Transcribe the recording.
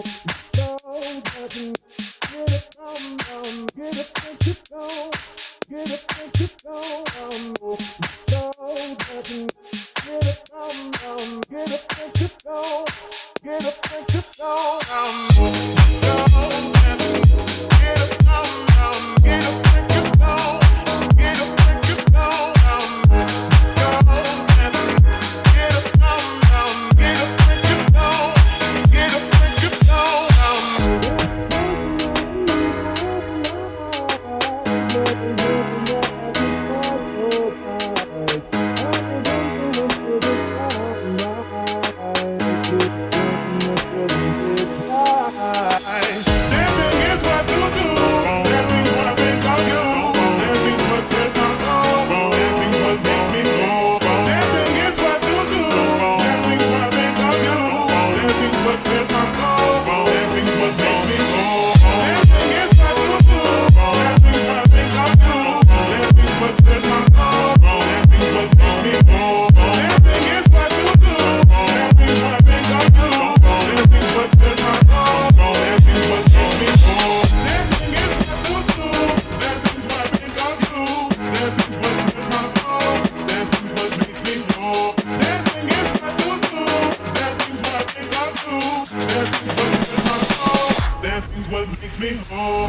what makes me whole.